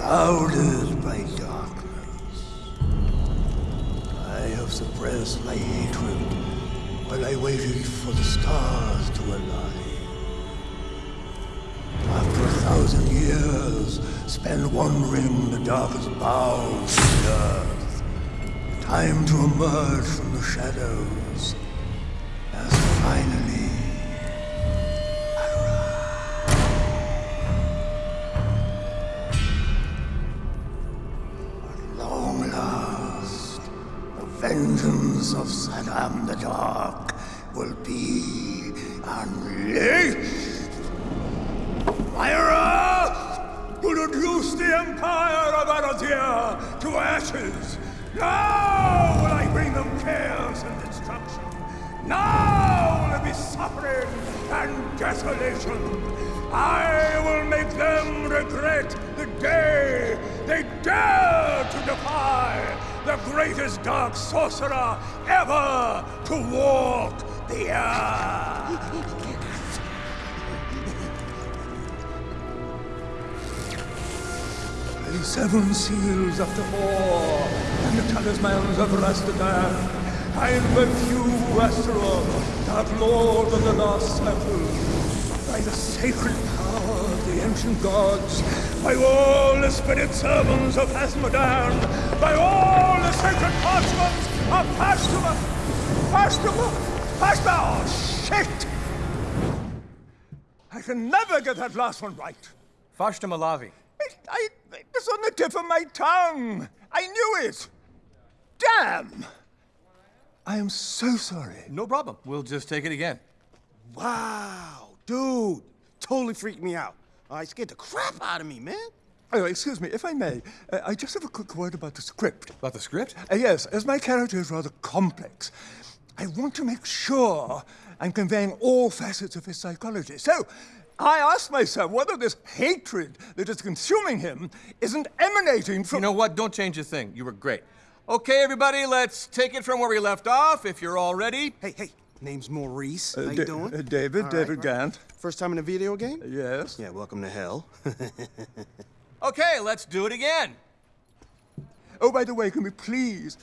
Clouded by darkness. I have suppressed my hatred while I waited for the stars to align. After a thousand years spent wandering the darkest bowels of the earth, time to emerge from the shadows as finally vengeance of Saddam the Dark will be unleashed. Myra, you reduce the empire of Arathia to ashes. Now will I bring them chaos and destruction. Now will there be suffering and desolation. I will make them regret the greatest dark sorcerer ever to walk the earth. The seven seals of the war and the talismans of Rastadan. I invoke you, Astaroth, that lord of the last circle. By the sacred power the ancient gods, by all the spirit servants of Asmodan, by all the sacred parchments of Pastuma, Pastuma, Pastuma, oh, shit! I can never get that last one right. Fashta Malavi. I, I, it was on the tip of my tongue. I knew it. Damn! I am so sorry. No problem. We'll just take it again. Wow, dude, totally freaked me out. I scared the crap out of me, man. Oh, excuse me, if I may, uh, I just have a quick word about the script. About the script? Uh, yes, as my character is rather complex, I want to make sure I'm conveying all facets of his psychology. So, I ask myself whether this hatred that is consuming him isn't emanating from. You know what? Don't change a thing. You were great. Okay, everybody, let's take it from where we left off, if you're all ready. Hey, hey, name's Maurice. Uh, How you doing? uh, David, All David right. Gant. First time in a video game? Yes. Yeah, welcome to hell. Okay, let's do it again. Oh, by the way, can we please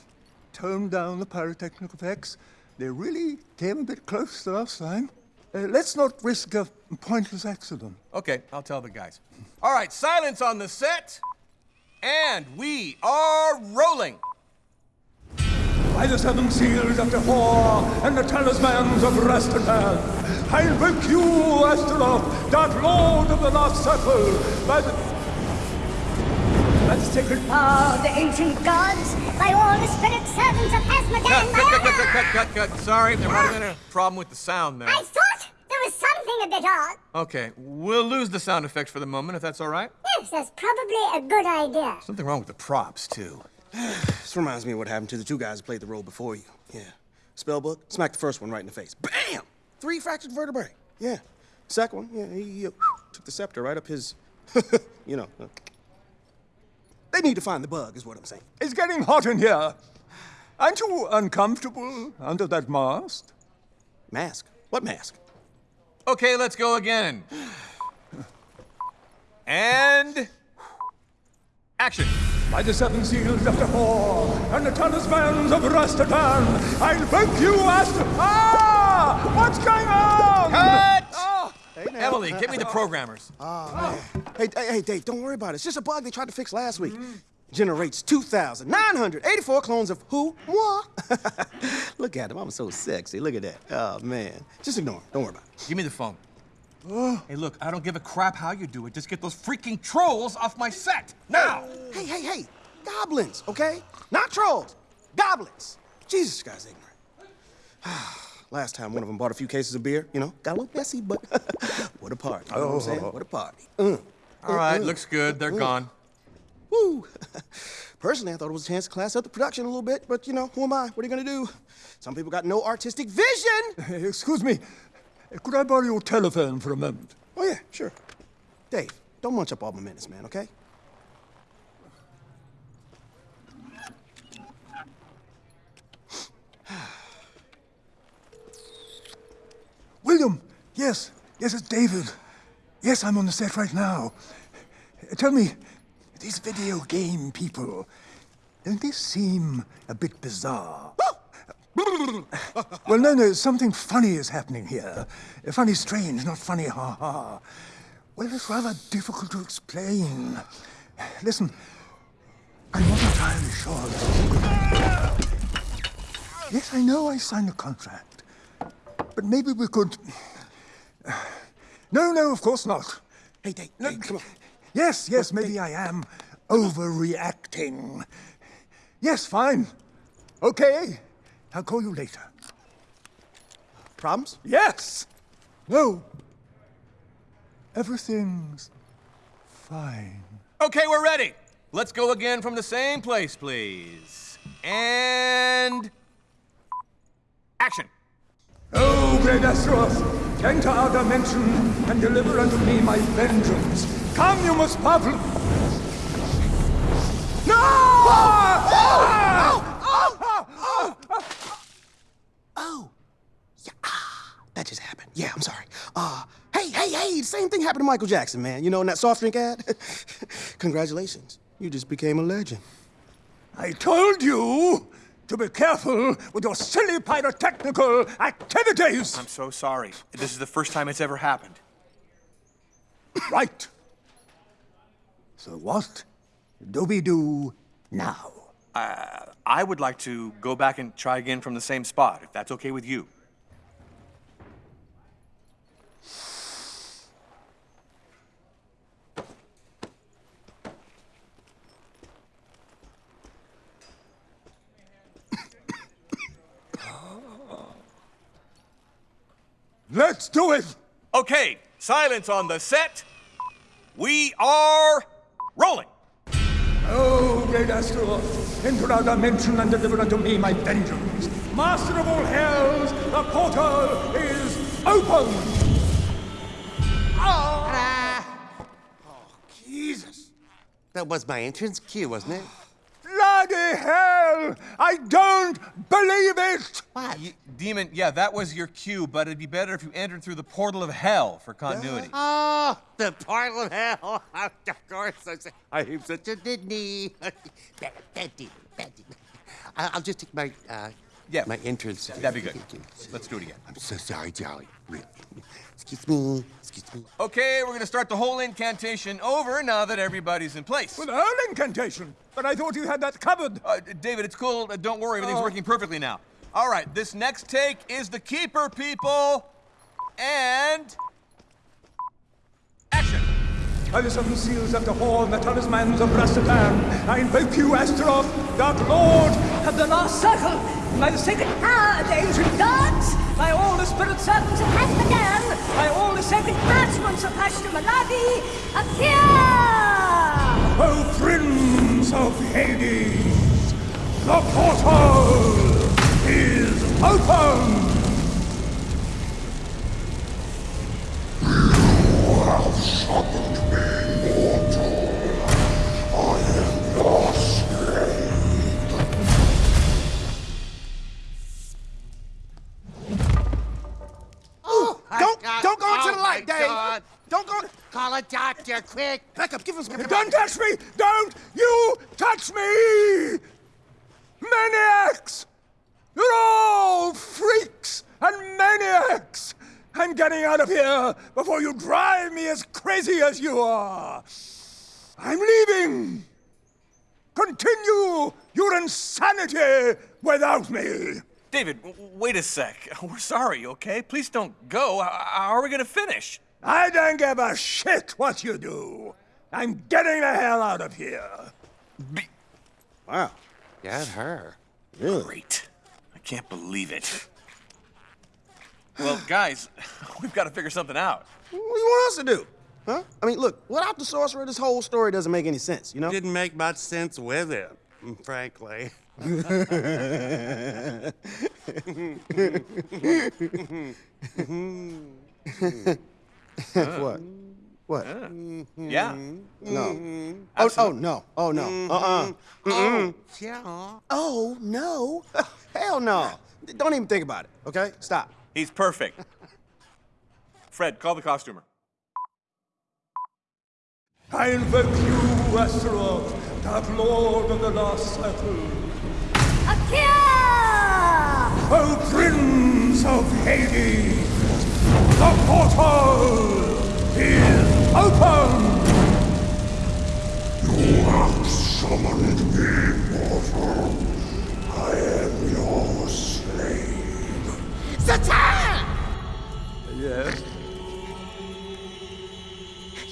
tone down the pyrotechnic effects? They really came a bit close the last time. Uh, let's not risk a pointless accident. Okay, I'll tell the guys. All right, silence on the set. And we are rolling. By the seven seals of the War and the talismans of Rastadan, I invoke you, Astaroth, that lord of the last circle, by the... by the sacred Oh, the ancient gods, by all the spirit servants of Cut, Asmodan, cut, by cut, cut, cut, cut, cut, cut. Sorry, there might have been a problem with the sound there. I thought there was something a bit odd. Okay, we'll lose the sound effects for the moment, if that's all right. Yes, that's probably a good idea. Something wrong with the props, too. This reminds me of what happened to the two guys who played the role before you. Yeah. Spellbook, smacked the first one right in the face. Bam! Three fractured vertebrae. Yeah. Second one, yeah, he uh, took the scepter right up his, you know. uh, They need to find the bug, is what I'm saying. It's getting hot in here. Aren't you uncomfortable under that mask? Mask? What mask? Okay, let's go again. And. Action. By the seven seals of the War and the talismans of Rastadan, I invoke you, Astar... Ah! What's going on? Cut! Ah! Emily, get me the programmers. Hey, hey, hey, Dave, don't worry about it. It's just a bug they tried to fix last week. Generates 2,984 clones of who? Moi. Look at him. I'm so sexy. Look at that. Oh, man. Just ignore him. Don't worry about it. Give me the phone. Hey, look, I don't give a crap how you do it. Just get those freaking trolls off my set. Now! Hey, hey, hey. Goblins, okay? Not trolls. Goblins. Jesus, this guy's ignorant. Last time one of them bought a few cases of beer, you know, got a little messy, but what a party. You know what I'm saying? What a party. Uh, All right, looks good. They're gone. woo. Personally, I thought it was a chance to class up the production a little bit, but you know, who am I? What are you gonna do? Some people got no artistic vision. Excuse me. Could I borrow your telephone for a moment? Oh, yeah, sure. Dave, don't munch up all my minutes, man, okay? William! Yes, yes, it's David. Yes, I'm on the set right now. Tell me, these video game people, don't they seem a bit bizarre? well, no, no, something funny is happening here. Funny strange, not funny ha ha. Well, it's rather difficult to explain. Listen, I'm not entirely sure this is a good idea. Yes, I know I signed a contract. But maybe we could... No, no, of course not. Hey, Dave, come on. Yes, yes, maybe I am overreacting. Yes, fine. Okay. I'll call you later. Problems? Yes! No. Everything's fine. Okay, we're ready. Let's go again from the same place, please. And. Action. Oh, great enter our dimension and deliver unto me my vengeance. Come, you most powerful. No! Oh. Yeah, ah, that just happened. Yeah, I'm sorry. Uh, hey, hey, hey, the same thing happened to Michael Jackson, man. You know, in that soft drink ad? Congratulations. You just became a legend. I told you to be careful with your silly pyrotechnical activities. I'm so sorry. This is the first time it's ever happened. Right. So what do we do now? Uh, I would like to go back and try again from the same spot, if that's okay with you. Let's do it! Okay, silence on the set. We are rolling. Oh, great Astaroth, enter our dimension and deliver unto me my vengeance. Master of all hells, the portal is open! Ah! Ah. Oh, Jesus. That was my entrance cue, wasn't it? Bloody hell! I don't believe it! What? Y- Demon, yeah, that was your cue, but it'd be better if you entered through the portal of hell for continuity. Oh, the portal of hell. of course. I'm, I'm such a Disney. bad, bad demon, bad demon. I- I'll just take my, uh, Yeah. my entrance. That'd be good. Let's do it again. I'm so sorry, Jolly. Really. Excuse me. Excuse me. Okay, we're gonna start the whole incantation over now that everybody's in place. With earl incantation, but I thought you had that covered. Uh, David, it's cool. Uh, don't worry, everything's Oh. working perfectly now. All right, this next take is the keeper, people. And. Action. By the seven seals of the horn, the talismans of Rastadan, I invoke you, Astaroth, dark lord, of the last circle, by the sacred power of the ancient gods, by all the spirit servants of Asmodan, by all the sacred parchments of Ashta Malavi, appear! O friends of Hades, the portal is open! Don't go. Call a doctor, quick. Back up. Give us some. Don't touch me! Don't you touch me! Maniacs! You're all freaks and maniacs! I'm getting out of here before you drive me as crazy as you are! I'm leaving! Continue your insanity without me! David, w- wait a sec. We're sorry, okay? Please don't go. How are we gonna finish? I don't give a shit what you do! I'm getting the hell out of here! Wow. Get her. Really? Great. I can't believe it. Well, guys, we've got to figure something out. What do you want us to do? Huh? I mean, look, without the sorcerer, this whole story doesn't make any sense, you know? Didn't make much sense with it, frankly. what? What? Mm-hmm. Yeah. No. Oh, oh, no. Oh, no. Mm-hmm. Uh-uh. Oh, yeah. Oh, no. Hell no. Don't even think about it, okay? Stop. He's perfect. Fred, call the costumer. I invoke you, Westeros, Dark Lord of the Lost Circle. Akira! O Prince of Hades, the portal is open! You have summoned me, mortal. I am your slave. Satan! Yes?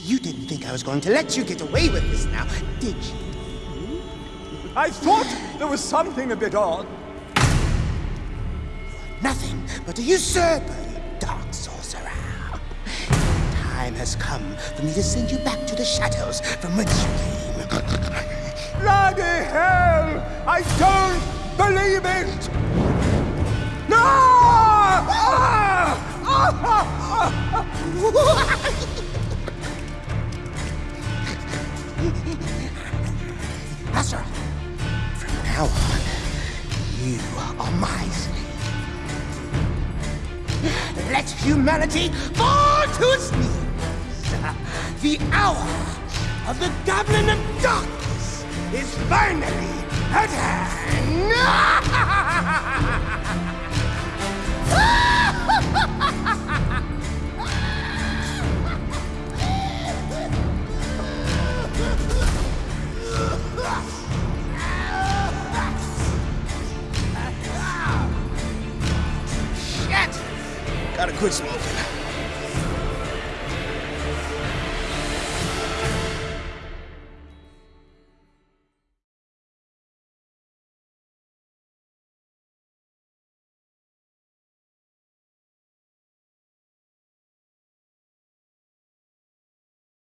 You didn't think I was going to let you get away with this now, did you? I thought there was something a bit odd. Nothing but a usurper, Time has come for me to send you back to the shadows from whence you came. Bloody hell! I don't believe it! No! Ah! From now on, you are my slave. Let humanity fall to its knees. The hour of the Goblin of Darkness is finally at hand. Shit! Gotta quit smoking.